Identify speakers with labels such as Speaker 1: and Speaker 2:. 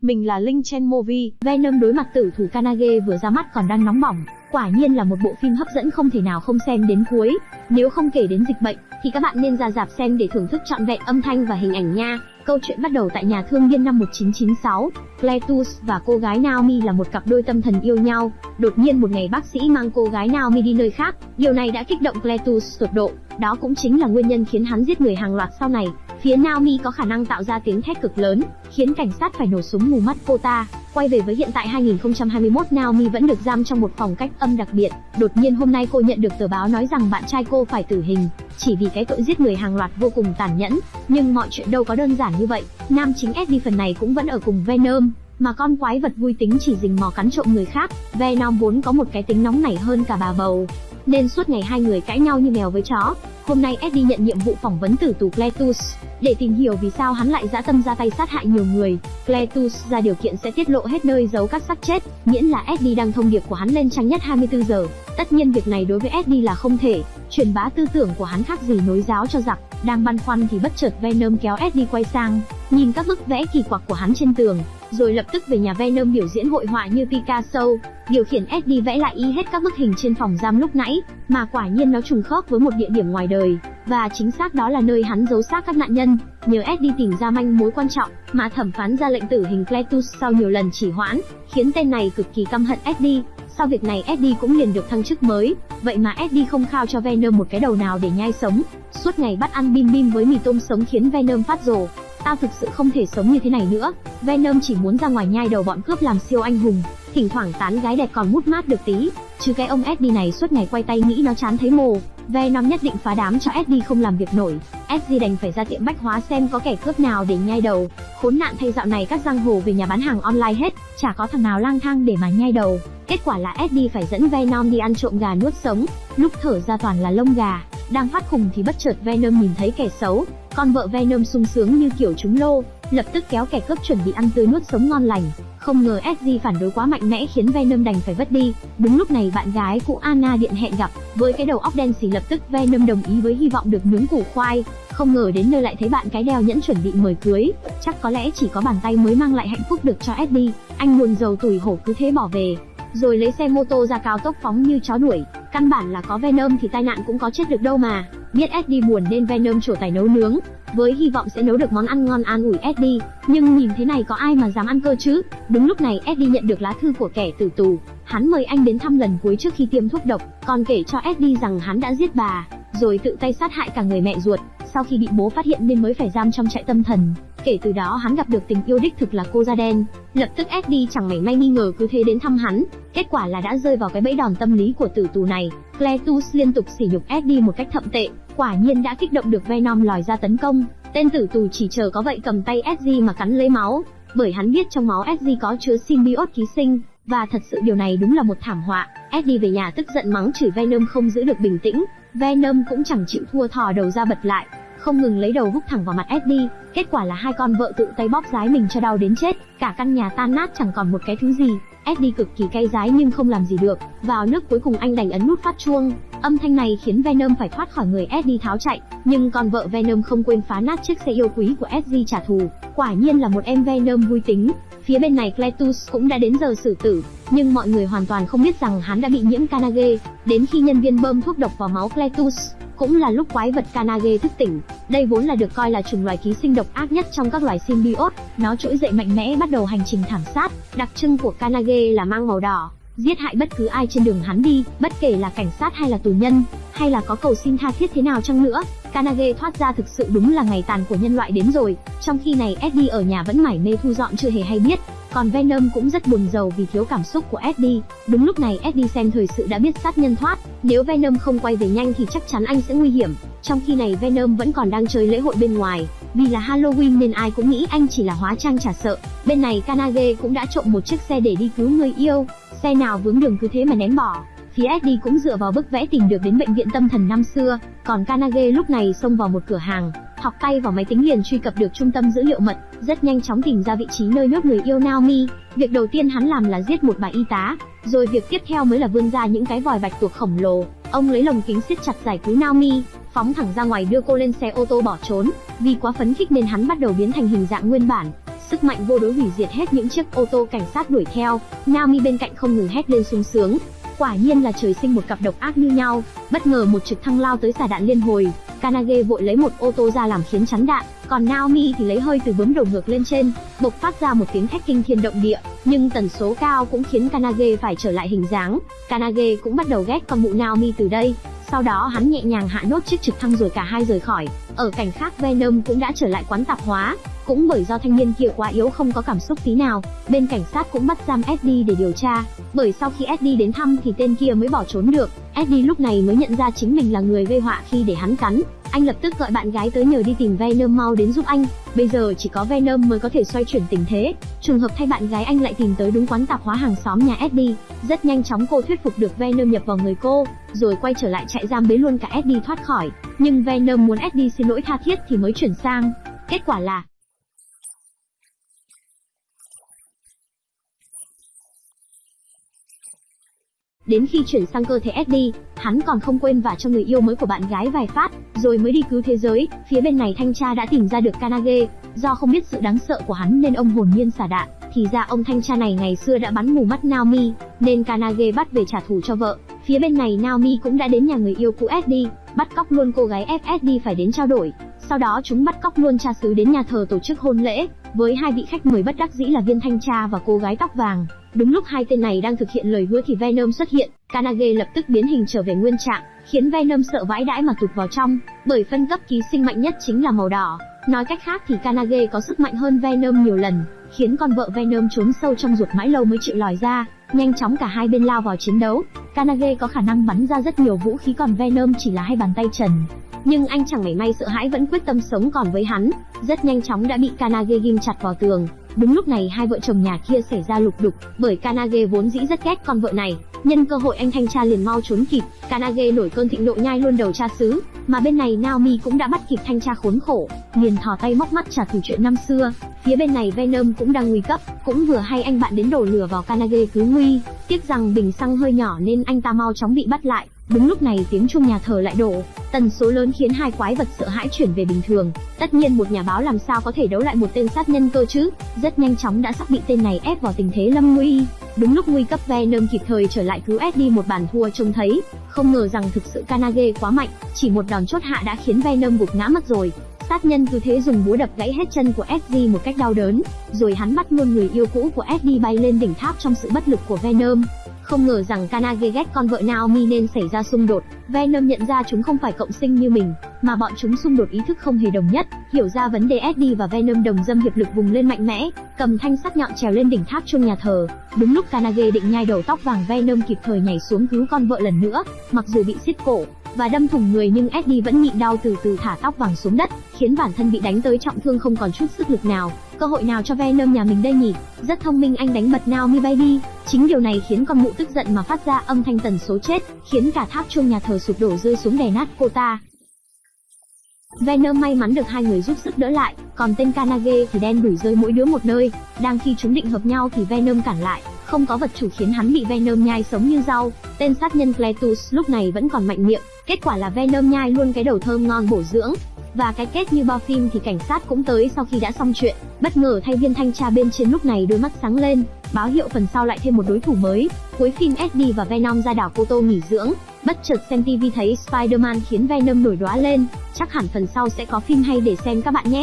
Speaker 1: mình là Linh Chen Movie.
Speaker 2: Venom đối mặt tử thủ Kanage vừa ra mắt còn đang nóng bỏng, quả nhiên là một bộ phim hấp dẫn không thể nào không xem đến cuối. Nếu không kể đến dịch bệnh, thì các bạn nên ra dạp xem để thưởng thức trọn vẹn âm thanh và hình ảnh nha. Câu chuyện bắt đầu tại nhà thương viên năm 1996. Cletus và cô gái Naomi là một cặp đôi tâm thần yêu nhau. Đột nhiên một ngày bác sĩ mang cô gái Naomi đi nơi khác. Điều này đã kích động Cletus tột độ. Đó cũng chính là nguyên nhân khiến hắn giết người hàng loạt sau này. Phía Naomi có khả năng tạo ra tiếng thét cực lớn, khiến cảnh sát phải nổ súng mù mắt cô ta. Quay về với hiện tại 2021 Naomi vẫn được giam trong một phòng cách âm đặc biệt. Đột nhiên hôm nay cô nhận được tờ báo nói rằng bạn trai cô phải tử hình, chỉ vì cái tội giết người hàng loạt vô cùng tàn nhẫn. Nhưng mọi chuyện đâu có đơn giản như vậy. Nam chính Eddie phần này cũng vẫn ở cùng Venom, mà con quái vật vui tính chỉ rình mò cắn trộm người khác. Venom vốn có một cái tính nóng nảy hơn cả bà bầu, nên suốt ngày hai người cãi nhau như mèo với chó. Hôm nay Eddie nhận nhiệm vụ phỏng vấn tử tù Cletus, để tìm hiểu vì sao hắn lại dã tâm ra tay sát hại nhiều người. Cletus ra điều kiện sẽ tiết lộ hết nơi giấu các xác chết, miễn là Eddie đăng thông điệp của hắn lên trang nhất 24 giờ. Tất nhiên việc này đối với Eddie là không thể, truyền bá tư tưởng của hắn khác gì nối giáo cho giặc. Đang băn khoăn thì bất chợt Venom kéo Eddie quay sang, nhìn các bức vẽ kỳ quặc của hắn trên tường, rồi lập tức về nhà Venom biểu diễn hội họa như Picasso, điều khiển Eddie vẽ lại y hết các bức hình trên phòng giam lúc nãy, mà quả nhiên nó trùng khớp với một địa điểm ngoài đời, và chính xác đó là nơi hắn giấu xác các nạn nhân. Nhờ Eddie tìm ra manh mối quan trọng, mà thẩm phán ra lệnh tử hình Cletus sau nhiều lần chỉ hoãn, khiến tên này cực kỳ căm hận Eddie. Sau việc này Eddie cũng liền được thăng chức mới, vậy mà Eddie không khao cho Venom một cái đầu nào để nhai sống. Suốt ngày bắt ăn bim bim với mì tôm sống khiến Venom phát rồ. Tao thực sự không thể sống như thế này nữa. Venom chỉ muốn ra ngoài nhai đầu bọn cướp làm siêu anh hùng, thỉnh thoảng tán gái đẹp còn mút mát được tí. Chứ cái ông SD này suốt ngày quay tay nghĩ nó chán thấy mồ. Venom nhất định phá đám cho SD không làm việc nổi. SD đành phải ra tiệm bách hóa xem có kẻ cướp nào để nhai đầu. Khốn nạn thay dạo này các giang hồ về nhà bán hàng online hết, chả có thằng nào lang thang để mà nhai đầu. Kết quả là SD phải dẫn Venom đi ăn trộm gà nuốt sống, lúc thở ra toàn là lông gà. Đang phát khùng thì bất chợt Venom nhìn thấy kẻ xấu, con vợ Venom sung sướng như kiểu trúng lô, lập tức kéo kẻ cướp chuẩn bị ăn tươi nuốt sống ngon lành. Không ngờ SG phản đối quá mạnh mẽ khiến Venom đành phải vất đi. Đúng lúc này bạn gái cũ Anna điện hẹn gặp, với cái đầu óc đen xì lập tức Venom đồng ý với hy vọng được nướng củ khoai. Không ngờ đến nơi lại thấy bạn cái đeo nhẫn chuẩn bị mời cưới, chắc có lẽ chỉ có bàn tay mới mang lại hạnh phúc được cho SG. Anh buồn giàu tủi hổ cứ thế bỏ về, rồi lấy xe mô tô ra cao tốc phóng như chó đuổi. Căn bản là có Venom thì tai nạn cũng có chết được đâu mà. Biết Eddie buồn nên Venom trổ tài nấu nướng, với hy vọng sẽ nấu được món ăn ngon an ủi Eddie. Nhưng nhìn thế này có ai mà dám ăn cơ chứ? Đúng lúc này Eddie nhận được lá thư của kẻ tử tù. Hắn mời anh đến thăm lần cuối trước khi tiêm thuốc độc, còn kể cho Eddie rằng hắn đã giết bà, rồi tự tay sát hại cả người mẹ ruột. Sau khi bị bố phát hiện nên mới phải giam trong trại tâm thần. Kể từ đó hắn gặp được tình yêu đích thực là cô da đen. Lập tức SD chẳng mảy may nghi ngờ cứ thế đến thăm hắn. Kết quả là đã rơi vào cái bẫy đòn tâm lý của tử tù này. Cletus liên tục sỉ nhục SD một cách thậm tệ, quả nhiên đã kích động được Venom lòi ra tấn công. Tên tử tù chỉ chờ có vậy cầm tay SD mà cắn lấy máu, bởi hắn biết trong máu SD có chứa symbiote ký sinh, và thật sự điều này đúng là một thảm họa. SD về nhà tức giận mắng chửi Venom không giữ được bình tĩnh, Venom cũng chẳng chịu thua thò đầu ra bật lại, không ngừng lấy đầu húc thẳng vào mặt Eddie. Kết quả là hai con vợ tự tay bóp rái mình cho đau đến chết, cả căn nhà tan nát chẳng còn một cái thứ gì. Eddie cực kỳ cay rái nhưng không làm gì được, vào nước cuối cùng anh đành ấn nút phát chuông. Âm thanh này khiến Venom phải thoát khỏi người Eddie tháo chạy, nhưng con vợ Venom không quên phá nát chiếc xe yêu quý của Eddie trả thù. Quả nhiên là một em Venom vui tính. Phía bên này Cletus cũng đã đến giờ xử tử, nhưng mọi người hoàn toàn không biết rằng hắn đã bị nhiễm Kanage. Đến khi nhân viên bơm thuốc độc vào máu Cletus, cũng là lúc quái vật Kanage thức tỉnh. Đây vốn là được coi là chủng loài ký sinh độc ác nhất trong các loài symbiote, nó trỗi dậy mạnh mẽ bắt đầu hành trình thảm sát. Đặc trưng của Kanage là mang màu đỏ, giết hại bất cứ ai trên đường hắn đi, bất kể là cảnh sát hay là tù nhân, hay là có cầu xin tha thiết thế nào chăng nữa. Kanage thoát ra thực sự đúng là ngày tàn của nhân loại đến rồi. Trong khi này Eddie ở nhà vẫn mải mê thu dọn chưa hề hay biết, còn Venom cũng rất buồn giàu vì thiếu cảm xúc của Eddie. Đúng lúc này Eddie xem thời sự đã biết sát nhân thoát, nếu Venom không quay về nhanh thì chắc chắn anh sẽ nguy hiểm. Trong khi này Venom vẫn còn đang chơi lễ hội bên ngoài, vì là Halloween nên ai cũng nghĩ anh chỉ là hóa trang trả sợ. Bên này Kanage cũng đã trộm một chiếc xe để đi cứu người yêu, xe nào vướng đường cứ thế mà ném bỏ. Phía Eddie cũng dựa vào bức vẽ tìm được đến bệnh viện tâm thần năm xưa, còn Kanage lúc này xông vào một cửa hàng, học tay vào máy tính liền truy cập được trung tâm dữ liệu mật, rất nhanh chóng tìm ra vị trí nơi nhốt người yêu Naomi. Việc đầu tiên hắn làm là giết một bà y tá, rồi việc tiếp theo mới là vươn ra những cái vòi bạch tuộc khổng lồ. Ông lấy lồng kính siết chặt giải cứu Naomi, phóng thẳng ra ngoài đưa cô lên xe ô tô bỏ trốn. Vì quá phấn khích nên hắn bắt đầu biến thành hình dạng nguyên bản. Sức mạnh vô đối hủy diệt hết những chiếc ô tô cảnh sát đuổi theo, Naomi bên cạnh không ngừng hét lên sung sướng. Quả nhiên là trời sinh một cặp độc ác như nhau, bất ngờ một trực thăng lao tới xả đạn liên hồi, Kanage vội lấy một ô tô ra làm khiến chắn đạn, còn Naomi thì lấy hơi từ bướm đầu ngược lên trên, bộc phát ra một tiếng thét kinh thiên động địa, nhưng tần số cao cũng khiến Kanage phải trở lại hình dáng. Kanage cũng bắt đầu ghét con mụ Naomi từ đây, sau đó hắn nhẹ nhàng hạ nốt chiếc trực thăng rồi cả hai rời khỏi. Ở cảnh khác Venom cũng đã trở lại quán tạp hóa, cũng bởi do thanh niên kia quá yếu không có cảm xúc tí nào, bên cảnh sát cũng bắt giam SD để điều tra. Bởi sau khi SD đến thăm thì tên kia mới bỏ trốn được. SD lúc này mới nhận ra chính mình là người gây họa khi để hắn cắn. Anh lập tức gọi bạn gái tới nhờ đi tìm Venom mau đến giúp anh. Bây giờ chỉ có Venom mới có thể xoay chuyển tình thế. Trùng hợp thay bạn gái anh lại tìm tới đúng quán tạp hóa hàng xóm nhà SD. Rất nhanh chóng cô thuyết phục được Venom nhập vào người cô, rồi quay trở lại trại giam bế luôn cả SD thoát khỏi. Nhưng Venom muốn SD xin lỗi tha thiết thì mới chuyển sang. Kết quả là Đến khi chuyển sang cơ thể SD, hắn còn không quên vả cho người yêu mới của bạn gái vài phát, rồi mới đi cứu thế giới. Phía bên này thanh tra đã tìm ra được Kanage, do không biết sự đáng sợ của hắn nên ông hồn nhiên xả đạn. Thì ra ông thanh tra này ngày xưa đã bắn mù mắt Naomi, nên Kanage bắt về trả thù cho vợ. Phía bên này Naomi cũng đã đến nhà người yêu cũ SD, bắt cóc luôn cô gái FSD phải đến trao đổi. Sau đó chúng bắt cóc luôn cha xứ đến nhà thờ tổ chức hôn lễ, với hai vị khách mời bất đắc dĩ là viên thanh tra và cô gái tóc vàng. Đúng lúc hai tên này đang thực hiện lời hứa thì Venom xuất hiện, Kanage lập tức biến hình trở về nguyên trạng, khiến Venom sợ vãi đãi mà tụt vào trong, bởi phân cấp ký sinh mạnh nhất chính là màu đỏ. Nói cách khác thì Kanage có sức mạnh hơn Venom nhiều lần, khiến con vợ Venom trốn sâu trong ruột mãi lâu mới chịu lòi ra. Nhanh chóng cả hai bên lao vào chiến đấu. Kanage có khả năng bắn ra rất nhiều vũ khí còn Venom chỉ là hai bàn tay trần. Nhưng anh chẳng mảy may sợ hãi vẫn quyết tâm sống còn với hắn, rất nhanh chóng đã bị Kanage ghim chặt vào tường. Đúng lúc này hai vợ chồng nhà kia xảy ra lục đục, bởi Kanage vốn dĩ rất ghét con vợ này, nhân cơ hội anh thanh tra liền mau trốn kịp, Kanage nổi cơn thịnh nộ nhai luôn đầu cha xứ, mà bên này Naomi cũng đã bắt kịp thanh tra khốn khổ, liền thò tay móc mắt trả thù chuyện năm xưa. Phía bên này Venom cũng đang nguy cấp, cũng vừa hay anh bạn đến đổ lửa vào Kanage cứu nguy, tiếc rằng bình xăng hơi nhỏ nên anh ta mau chóng bị bắt lại. Đúng lúc này tiếng chuông nhà thờ lại đổ, tần số lớn khiến hai quái vật sợ hãi chuyển về bình thường. Tất nhiên một nhà báo làm sao có thể đấu lại một tên sát nhân cơ chứ? Rất nhanh chóng đã sắp bị tên này ép vào tình thế lâm nguy. Đúng lúc nguy cấp Venom kịp thời trở lại cứu Eddie một bàn thua trông thấy, không ngờ rằng thực sự Kanage quá mạnh, chỉ một đòn chốt hạ đã khiến Venom gục ngã mất rồi. Sát nhân cứ thế dùng búa đập gãy hết chân của Eddie một cách đau đớn, rồi hắn bắt luôn người yêu cũ của Eddie bay lên đỉnh tháp trong sự bất lực của Venom. Không ngờ rằng Kanage ghét con vợ Naomi nên xảy ra xung đột. Venom nhận ra chúng không phải cộng sinh như mình, mà bọn chúng xung đột ý thức không hề đồng nhất. Hiểu ra vấn đề Eddie và Venom đồng dâm hiệp lực vùng lên mạnh mẽ, cầm thanh sắt nhọn trèo lên đỉnh tháp chuông nhà thờ. Đúng lúc Kanage định nhai đầu tóc vàng Venom kịp thời nhảy xuống cứu con vợ lần nữa, mặc dù bị xiết cổ và đâm thủng người nhưng Eddie vẫn nhịn đau từ từ thả tóc vàng xuống đất, khiến bản thân bị đánh tới trọng thương không còn chút sức lực nào. Cơ hội nào cho Venom nhà mình đây nhỉ? Rất thông minh anh đánh bật Naomi Baby. Chính điều này khiến con mụ tức giận mà phát ra âm thanh tần số chết, khiến cả tháp chuông nhà thờ sụp đổ rơi xuống đè nát cô ta. Venom may mắn được hai người giúp sức đỡ lại, còn tên Kanage thì đen đủi rơi mỗi đứa một nơi. Đang khi chúng định hợp nhau thì Venom cản lại, không có vật chủ khiến hắn bị Venom nhai sống như rau. Tên sát nhân Cletus lúc này vẫn còn mạnh miệng, kết quả là Venom nhai luôn cái đầu thơm ngon bổ dưỡng. Và cái kết như bao phim thì cảnh sát cũng tới sau khi đã xong chuyện. Bất ngờ thay viên thanh tra bên trên lúc này đôi mắt sáng lên, báo hiệu phần sau lại thêm một đối thủ mới. Cuối phim SD và Venom ra đảo Cô Tô nghỉ dưỡng, bất chợt xem TV thấy Spider-Man khiến Venom nổi đóa lên. Chắc hẳn phần sau sẽ có phim hay để xem các bạn nhé.